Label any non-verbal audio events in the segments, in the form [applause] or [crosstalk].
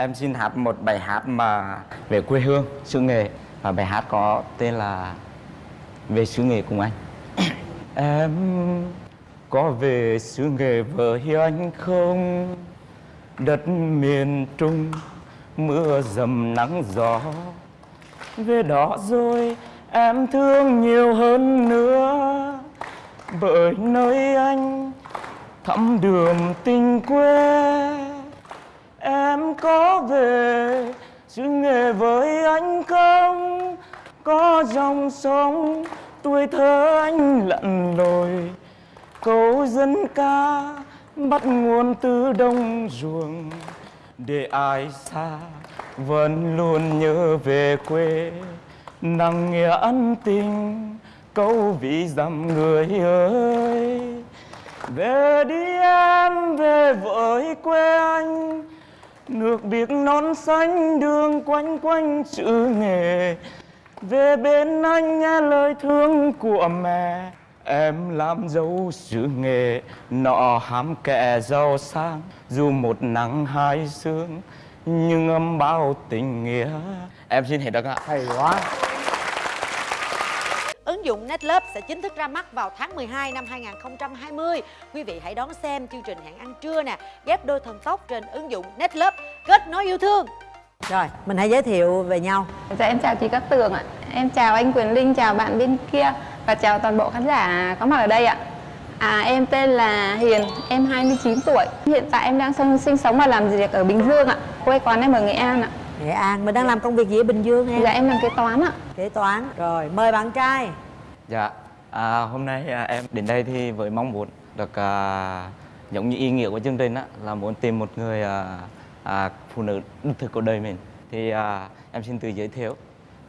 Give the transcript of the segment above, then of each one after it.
em xin hát một bài hát mà về quê hương, xứ nghề và bài hát có tên là về xứ nghề cùng anh. [coughs] Em có về xứ nghề với anh không? Đất miền trung, mưa dầm nắng gió. Về đó rồi em thương nhiều hơn nữa. Bởi nơi anh, thắm đường tình quê có về chứ nghệ với anh không? Có dòng sông, tuổi thơ anh lặn lội. Câu dân ca bắt nguồn từ đông ruộng. Để ai xa, vẫn luôn nhớ về quê. Nặng nghĩa ân tình, câu vị dặm người ơi. Về đi em, về với quê anh nước biếc non xanh đường quanh quanh chữ nghề. Về bên anh nghe lời thương của mẹ. Em làm dấu sự nghề, nọ hám kẻ giàu sang. Dù một nắng hai sương, nhưng âm bao tình nghĩa. Em xin hết được ạ. Hay quá. Ứng dụng Netlove sẽ chính thức ra mắt vào tháng 12 năm 2020. Quý vị hãy đón xem chương trình Hẹn ăn trưa nè, ghép đôi thần tốc trên ứng dụng Netlove. Kết nối yêu thương. Rồi, mình hãy giới thiệu về nhau. Dạ em chào chị Cát Tường ạ. Em chào anh Quyền Linh, chào bạn bên kia và chào toàn bộ khán giả có mặt ở đây ạ. À em tên là Hiền, em 29 tuổi. Hiện tại em đang sinh, sinh sống và làm việc ở Bình Dương ạ. Quê quán em ở Nghệ An ạ. Nghệ An, mình đang làm công việc gì ở Bình Dương em? Dạ em làm kế toán ạ. Kế toán. Rồi, mời bạn trai. Dạ, à, hôm nay à, em đến đây thì với mong muốn được à, giống như ý nghĩa của chương trình á là muốn tìm một người à, à, phụ nữ đích thực của đời mình. Thì à, em xin tự giới thiệu.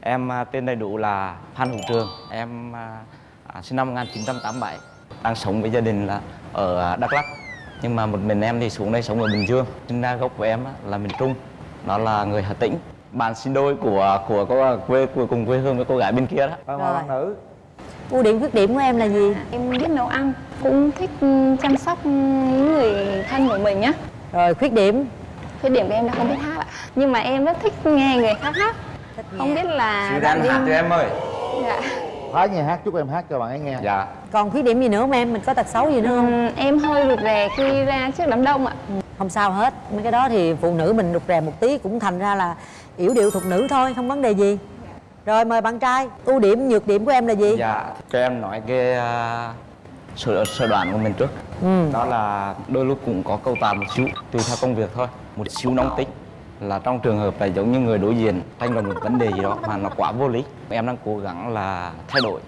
Em à, tên đầy đủ là Phan Hữu Trường. Em à, à, sinh năm 1987. Đang sống với gia đình là ở à, Đắk Lắk. Nhưng mà một mình em thì xuống đây sống ở Bình Dương. Sinh ra gốc của em á, là miền Trung. Đó là người Hà Tĩnh. Bạn sinh đôi của của cô quê của cùng quê hương với cô gái bên kia đó. Rồi mời bạn nữ Ưu điểm khuyết điểm của em là gì? Em biết nấu ăn, cũng thích ừ, chăm sóc những người thân của mình nhá. Rồi, khuyết điểm Khuyết điểm của em là không biết hát ạ. Nhưng mà em rất thích nghe người khác hát. Thích Không biết là Chị đang hát cho em ơi. Dạ. Phá nghe hát chúc em hát cho bạn ấy nghe Dạ. Còn khuyết điểm gì nữa không em? Mình có tật xấu gì nữa không? Ừm, em hơi rụt rè khi ra trước đám đông ạ. Không sao hết Mấy cái đó thì phụ nữ mình rụt rè một tí Cũng thành ra là yểu điệu thuộc nữ thôi Không vấn đề gì Rồi mời bạn trai. Ưu điểm, nhược điểm của em là gì? Dạ, cho em nói cái uh, sở, sở đoán của mình trước. Ừ. Đó là đôi lúc cũng có câu tàn một xíu, tùy theo công việc thôi. Một xíu nóng tính là trong trường hợp là giống như người đối diện tranh luận một vấn đề gì đó mà nó quá vô lý Em đang cố gắng là thay đổi.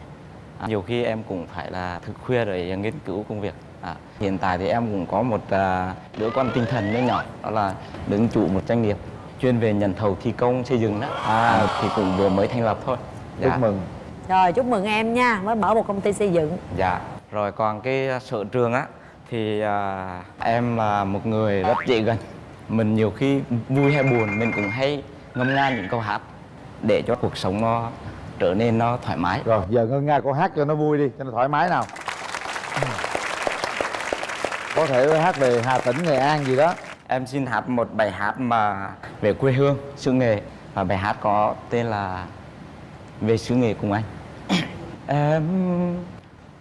À, Nhiều khi em cũng phải là thức khuya để nghiên cứu công việc. À, Hiện tại thì em cũng có một à, đứa con tinh thần nhỏ nhỏ Đó là đứng chủ một doanh nghiệp chuyên về nhận thầu thi công xây dựng đó. À, Thì cũng vừa mới thành lập thôi. Dạ. chúc mừng. Rồi chúc mừng em nha Mới mở một công ty xây dựng. Dạ, rồi còn cái à, sở trường á thì à, em là một người rất dễ gần. Mình nhiều khi vui hay buồn mình cũng hay ngâm nga những câu hát để cho cuộc sống nó trở nên nó thoải mái. rồi giờ ngân nga cô hát cho nó vui đi cho nó thoải mái nào. Có thể hát về hà tĩnh nghệ an gì đó Em xin hát một bài hát mà về quê hương, xứ nghề và bài hát có tên là Về xứ nghề cùng anh. [coughs] em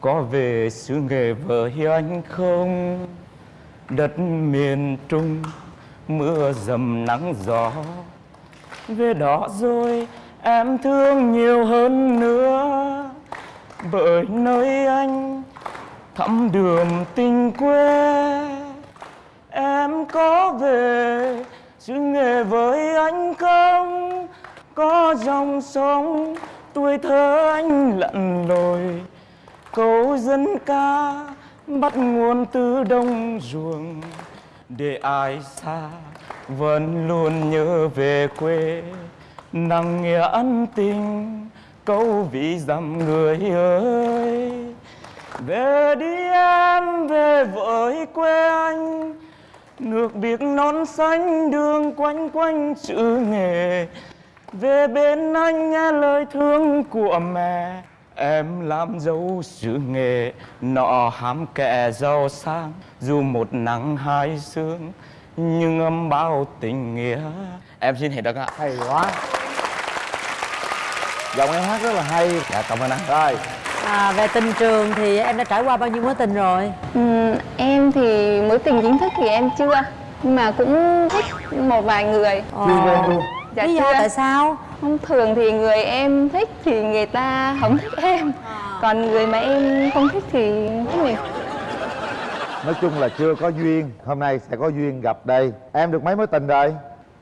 có về xứ nghề với anh không? Đất miền Trung mưa dầm nắng gió về đó rồi em thương nhiều hơn nữa bởi nơi anh thắm đường tình quê có về xứ nghề với anh không? Có dòng sông, tuổi thơ anh lặn lội. Câu dân ca bắt nguồn từ đông ruộng. Để ai xa, vẫn luôn nhớ về quê. Nặng nghĩa ân tình, câu vị dặm người ơi. Về đi em, về với quê nước biếc non xanh đường quanh quanh chữ nghề. Về bên anh nghe lời thương của mẹ. Em làm dấu xứ nghề nọ hám kẻ giàu sang. Dù một nắng hai sương nhưng âm bao tình nghĩa. Em xin hết được ạ hay quá. Giọng em hát rất là hay. Dạ cảm ơn anh. Rồi à, về tình trường thì em đã trải qua bao nhiêu mối tình rồi? Ừm, em thì mối tình chính thức thì em chưa nhưng mà cũng thích một vài người. Luôn. Dạ lý do chưa. tại sao? Thông thường thì người em thích thì người ta không thích em. Còn người mà em không thích thì thích mình nói chung là chưa có duyên. Hôm nay sẽ có duyên gặp đây. Em được mấy mối tình rồi?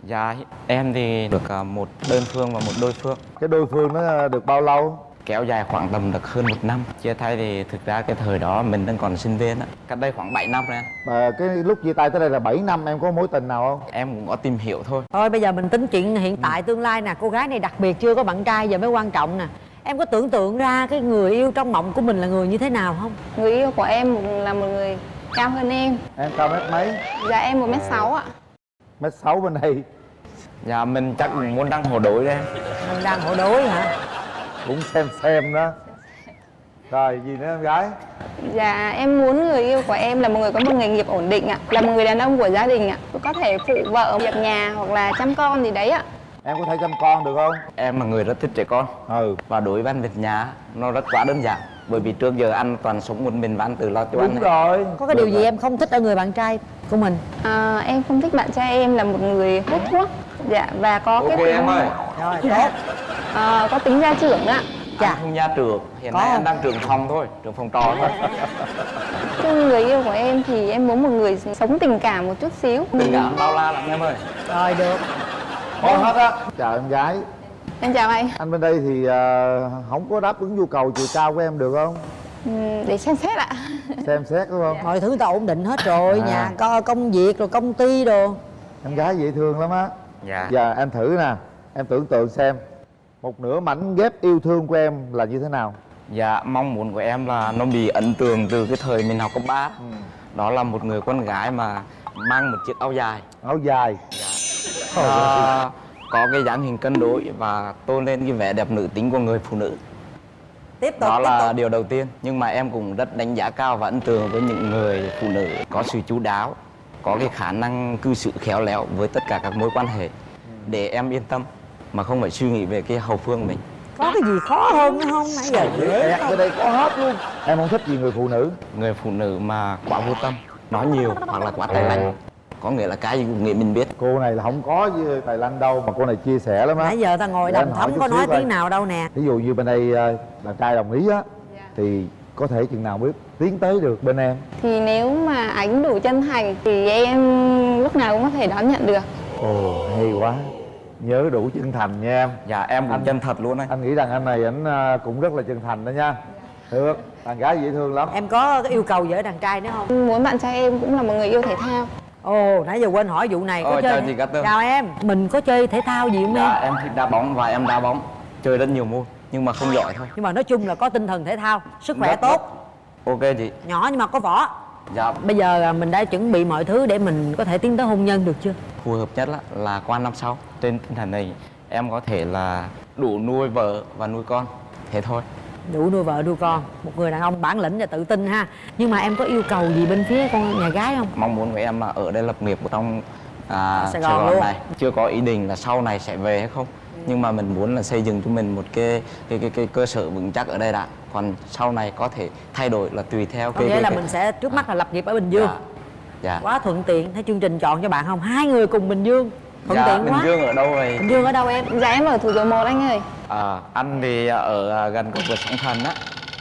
Dạ em thì được à, một đơn phương và một đôi phương. Cái đôi phương nó được bao lâu kéo dài khoảng tầm được hơn một năm. Chia tay thì thực ra cái thời đó mình đang còn sinh viên á. Cách đây khoảng 7 năm rồi anh. mà cái lúc chia tay tới đây là 7 năm em có mối tình nào không? Em cũng có tìm hiểu thôi. Thôi bây giờ mình tính chuyện hiện tại tương lai nè. Cô gái này đặc biệt chưa có bạn trai giờ mới quan trọng nè. Em có tưởng tượng ra cái người yêu trong mộng của mình là người như thế nào không? Người yêu của em là một người cao hơn em. Em cao mét mấy? Dạ em một mét sáu ạ. Mét sáu bên đây dạ mình chắc cũng muốn đăng hộ đối đấy mình đang hộ đối hả cũng xem xem đó. Rồi gì nữa em gái? Dạ em muốn người yêu của em là một người có một nghề nghiệp ổn định ạ. Là một người đàn ông của gia đình ạ. Có thể phụ vợ việc nhà hoặc là chăm con gì đấy ạ. Em có thể chăm con được không? Em là người rất thích trẻ con. Ừ. Và đối với anh việc nhà nó rất quá đơn giản. Bởi vì trước giờ anh toàn sống một mình và anh tự lo cho đúng anh rồi. Có cái điều gì em không thích ở người bạn trai của mình? À, Em không thích bạn trai em là một người hút thuốc Dạ và có cái ok tính em ơi. Rồi tốt. À, có tính gia trưởng ạ. Dạ. anh không gia trưởng hiện Có nay không? anh đang trưởng phòng thôi trưởng phòng trò thôi. Chung người yêu của em thì em muốn một người sống tình cảm một chút xíu. Tình cảm bao la lắm em ơi. Rồi được. Thôi hết á. Chào em gái. Em chào anh. Anh bên đây thì ờ, không có đáp ứng nhu cầu chiều cao của em được không? Ừm, Để xem xét ạ. Xem xét đúng không? Mọi thứ ta ổn định hết rồi À. nhà có công việc rồi công ty đồ. Em gái dễ thương lắm á dạ. Giờ em thử nè. Em tưởng tượng xem một nửa mảnh ghép yêu thương của em là như thế nào? Dạ mong muốn của em là nó bị ấn tượng từ cái thời mình học cấp 3 đó là một người con gái mà mang một chiếc áo dài. Áo dài? À, có cái dáng hình cân đối và tôn lên cái vẻ đẹp nữ tính của người phụ nữ. Tiếp tục đó tiếp là tục. điều đầu tiên. Nhưng mà em cũng rất đánh giá cao và ấn tượng với những người phụ nữ có sự chú đáo có cái khả năng cư xử khéo léo với tất cả các mối quan hệ để em yên tâm mà không phải suy nghĩ về cái hậu phương của mình. Có cái gì khó hơn nữa không? Nãy giờ Ẹt ở đây có hết luôn. Em không thích gì người phụ nữ. Người phụ nữ mà quá vô tâm nói nhiều hoặc là quá tay lạnh có nghĩa là cái gì cũng nghĩ mình biết. Cô này là không có với tài lanh đâu mà cô này chia sẻ lắm á. Nãy giờ ta ngồi hỏi thấm có nói tiếng nào đâu nè. Ví dụ như bên đây ờ, bạn trai đồng ý á thì có thể chừng nào mới tiến tới được bên em? Thì nếu mà anh đủ chân thành Thì em lúc nào cũng có thể đón nhận được. Ồ hay quá. Nhớ đủ chân thành nha em. Dạ em cũng Anh- chân thật luôn đấy anh nghĩ rằng anh này ảnh ờ, cũng rất là chân thành đó nha. Được bạn gái dễ thương lắm. Em có cái yêu cầu gì ở đàn trai nữa không? Muốn bạn trai em cũng là một người yêu thể thao. Ồ nãy giờ quên hỏi vụ này có Ồ, chơi chào chị Cát Tường. chào em. Mình có chơi thể thao gì không dạ em em thích đá bóng và em đá bóng. Chơi rất nhiều môn nhưng mà không giỏi thôi. Nhưng mà nói chung là có tinh thần thể thao sức khỏe Rất- tốt. ok chị. Nhỏ nhưng mà có võ. Dạ. Bây giờ mình đã chuẩn bị mọi thứ để mình có thể tiến tới hôn nhân được chưa? Phù hợp nhất là, là qua năm sau. Trên tinh thần này em có thể là đủ nuôi vợ và nuôi con. Thế thôi. Đủ nuôi vợ nuôi con. Một người đàn ông bản lĩnh và tự tin ha. Nhưng mà em có yêu cầu gì bên phía con nhà gái không? Mong muốn của em là ở đây lập nghiệp ở trong à, Sài Sài, Gòn Gòn luôn. này. Chưa có ý định là sau này sẽ về hay không nhưng mà mình muốn là xây dựng cho mình một cái cái cái, cái cơ sở vững chắc ở đây đã. Còn sau này có thể thay đổi là tùy theo có cái nghĩa cái- là cái- mình sẽ trước mắt là lập nghiệp ở bình dương. Dạ, dạ. quá thuận tiện. Thấy chương trình chọn cho bạn không? Hai người cùng bình dương. Thuận dạ, tiện bình quá. Dương ở đâu vậy? Bình dương ở đâu em? Dạ em ở thủ dầu một anh ơi. À, anh thì ở à, gần cầu vượt sóng thần á.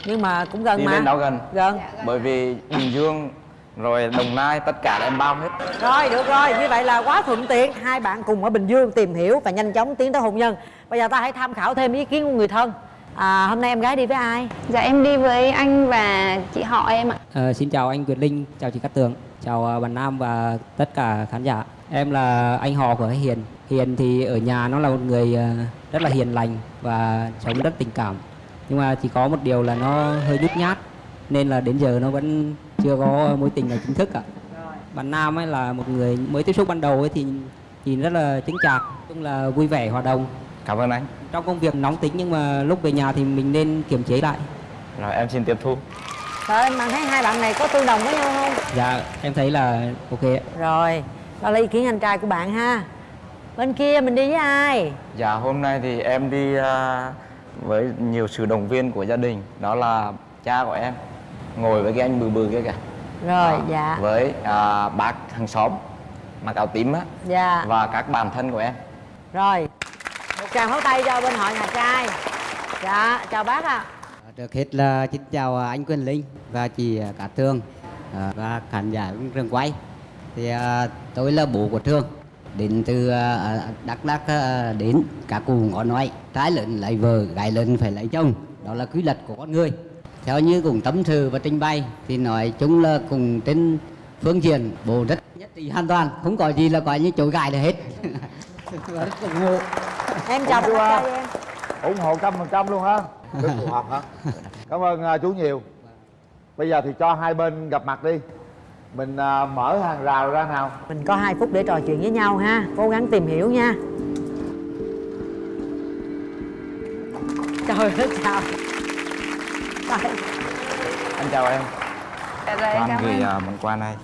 Nhưng mà cũng gần đi mà. lên đó gần. Gần. Bởi vì bình dương rồi đồng nai tất cả là em bao hết. Rồi được rồi. Như vậy là quá thuận tiện. Hai bạn cùng ở bình dương tìm hiểu và nhanh chóng tiến tới hôn nhân. Bây giờ ta hãy tham khảo thêm ý kiến của người thân. À, hôm nay em gái đi với ai? Dạ em đi với anh và chị họ em ạ. Ờ, xin chào anh Quyền Linh, chào chị Cát Tường, chào ờ, bạn Nam và tất cả khán giả. Em là anh họ của Hiền. Hiền thì ở nhà nó là một người ờ, rất là hiền lành và sống rất tình cảm. Nhưng mà chỉ có một điều là nó hơi nhút nhát nên là đến giờ nó vẫn chưa có mối tình nào chính thức cả. Bạn Nam ấy là một người mới tiếp xúc ban đầu ấy thì nhìn rất là chứng chạc, chung là vui vẻ hòa đồng. cảm ơn anh Trong công việc nóng tính nhưng mà lúc về nhà thì mình nên kiềm chế lại. rồi em xin tiếp thu Trời em thấy hai bạn này có tương đồng với nhau không Dạ, em thấy là ok ạ. rồi đó là ý kiến anh trai của bạn ha bên kia mình đi với ai Dạ hôm nay thì em đi à, với nhiều sự động viên của gia đình Đó là cha của em Ngồi với cái anh bự bự kia kìa. Rồi Đó, dạ. Với à, bác hàng xóm Mặc áo tím á. Dạ. Và các bạn thân của em. Rồi một tràng pháo tay cho bên họ nhà trai. Dạ chào bác ạ. Trước hết là xin chào anh Quyền Linh và chị Cát Tường à, và khán giả trường quay. Thì à, tôi là bố của Thương đến từ à, Đắk Lắk à, đến các cụ có nói. Trái lợn lấy vợ gái lợn phải lấy chồng. Đó là quy luật của con người theo như cùng tâm sự và trình bày thì nói chung là cùng trên phương diện bố rất nhất trí hoàn toàn không có gì là gọi như chối gài là hết. Rất ủng hộ em chào trai em. ủng hộ trăm phần trăm luôn ha [laughs] rất phù hợp hả? Cảm ơn à, chú nhiều. Bây giờ thì cho hai bên gặp mặt đi. Mình à, mở hàng rào ra nào. Mình có 2 phút để trò chuyện với nhau ha. Cố gắng tìm hiểu nha. Trời ơi chào. Trời, Anh chào em. Dạ rồi, Cho anh gửi à, món quà này.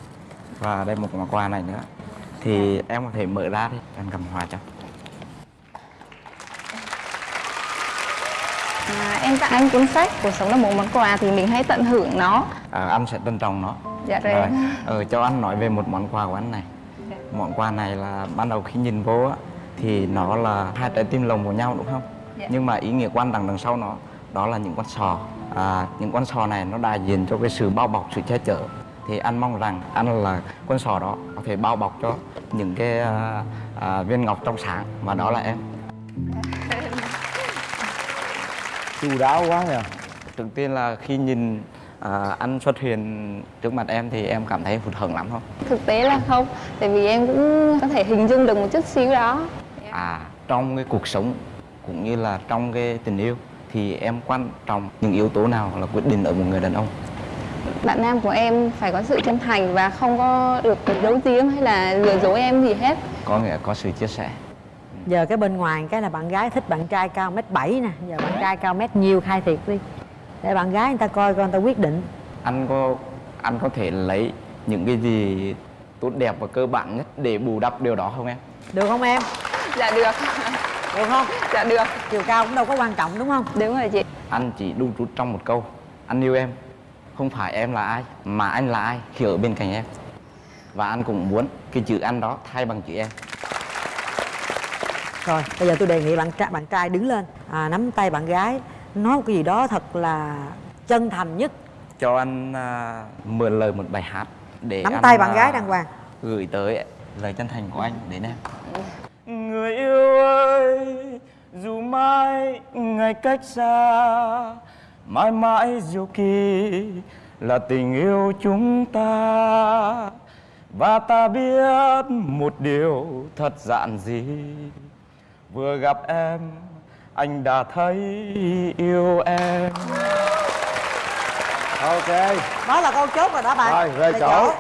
Và đây một món quà này nữa. Thì em có thể mở ra đi Anh cầm hòa cho. À, em tặng anh cuốn sách cuộc sống là một món quà thì mình hãy tận hưởng nó. À, Anh sẽ trân trọng nó. Dạ rồi, Rồi, ờ, cho anh nói về một món quà của anh này. Món quà này là ban đầu khi nhìn vô á Thì nó là hai trái tim lồng của nhau đúng không? Dạ. Nhưng mà ý nghĩa quan trọng đằng sau nó Đó là những con sò à, Những con sò này nó đại diện cho cái sự bao bọc, sự che chở. Thì anh mong rằng anh là con sò đó Có thể bao bọc cho những cái à, à, viên ngọc trong sáng Và đó là em. Chu đáo quá nha Trước tiên là khi nhìn à, anh xuất hiện trước mặt em Thì em cảm thấy hụt hẫng lắm không? thực tế là không tại vì em cũng có thể hình dung được một chút xíu đó. À, trong cái cuộc sống cũng như là trong cái tình yêu thì em quan trọng những yếu tố nào là quyết định ở một người đàn ông? bạn nam của em phải có sự chân thành và không có được giấu giếm hay là lừa dối em gì hết Có nghĩa có sự chia sẻ. giờ cái bên ngoài cái là bạn gái thích bạn trai cao mét bảy nè giờ bạn trai cao mét nhiều khai thiệt đi để bạn gái người ta coi coi người ta quyết định Anh có anh có thể lấy những cái gì tốt đẹp và cơ bản nhất để bù đắp điều đó không em? được không em dạ được được không? Dạ được. Chiều cao cũng đâu có quan trọng đúng không? Đúng rồi chị. Anh chỉ đu trút trong một câu. Anh yêu em. Không phải em là ai Mà anh là ai khi ở bên cạnh em. Và anh cũng muốn cái chữ anh đó thay bằng chữ em. Rồi bây giờ tôi đề nghị bạn trai bạn trai đứng lên. À, nắm tay bạn gái. Nói một cái gì đó thật là chân thành nhất. Cho anh à, mượn lời một bài hát để nắm anh, tay bạn à, gái đàng hoàng. gửi tới lời chân thành của anh đến em dù mai ngày cách xa mãi mãi diệu kỳ là tình yêu chúng ta. Và ta biết một điều thật giản dị vừa gặp em anh đã thấy yêu em. Ok. Đó là câu chốt rồi đó bạn. Rồi, về Về chỗ.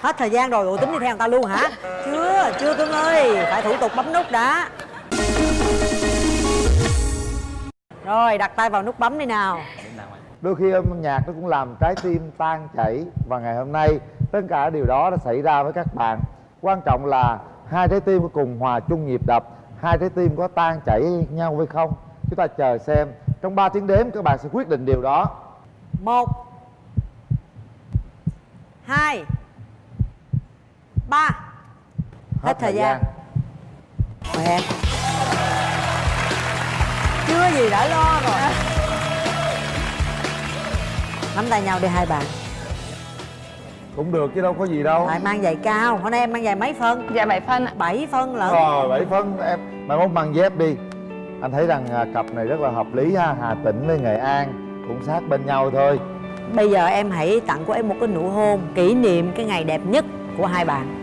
hết thời gian rồi ủa tính đi theo người ta luôn hả? [laughs] Chưa chưa cưng ơi phải thủ tục bấm nút đã rồi đặt tay vào nút bấm đi nào. Đôi khi âm nhạc nó cũng làm trái tim tan chảy. Và ngày hôm nay tất cả điều đó đã xảy ra với các bạn. Quan trọng là hai trái tim có cùng hòa chung nhịp đập hai trái tim có tan chảy nhau hay không? Chúng ta chờ xem. Trong 3 tiếng đếm các bạn sẽ quyết định điều đó. Một hai ba. Hết thời gian. mời em chưa gì đã lo rồi. Nắm tay nhau đi hai bạn. Cũng được chứ đâu có gì đâu. Lại mang giày cao hôm nay em mang giày mấy phân? Dạ bảy phân ạ. Bảy phân lận. Rồi bảy phân em mai mốt mang dép đi. Anh thấy rằng à, cặp này rất là hợp lý ha hà tĩnh với nghệ an cũng sát bên nhau thôi. Bây giờ em hãy tặng của em một cái nụ hôn kỷ niệm cái ngày đẹp nhất của hai bạn